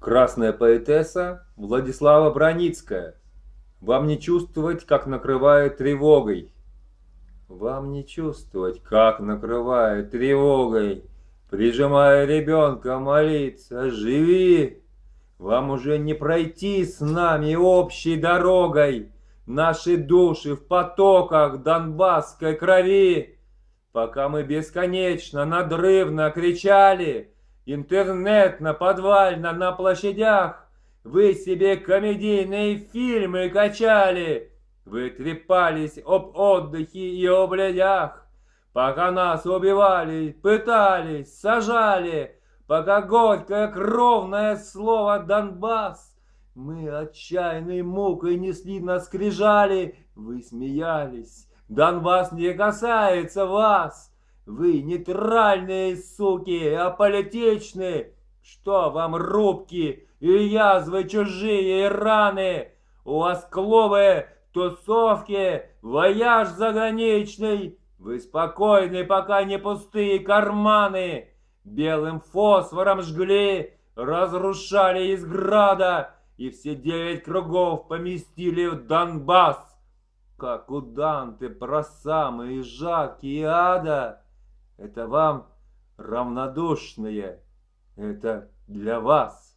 Красная поэтесса Владислава Броницкая. Вам не чувствовать, как накрывает тревогой. Вам не чувствовать, как накрывает тревогой, Прижимая ребенка молиться, живи. Вам уже не пройти с нами общей дорогой, Наши души в потоках донбасской крови. Пока мы бесконечно, надрывно кричали, Интернет на подвально на площадях. Вы себе комедийные фильмы качали. Вы трепались об отдыхе и о блядях. Пока нас убивали, пытались, сажали. Пока горькое кровное слово Донбасс. Мы отчаянной мукой несли на скрижали. Вы смеялись. Донбасс не касается вас. Вы нейтральные суки, аполитичные. Что вам рубки и язвы чужие и раны? У вас клубы, тусовки, вояж заграничный. Вы спокойны, пока не пустые карманы. Белым фосфором жгли, разрушали из града и все девять кругов поместили в Донбасс. Как у Данте про самые жаркие ада. Это вам равнодушные, это для вас.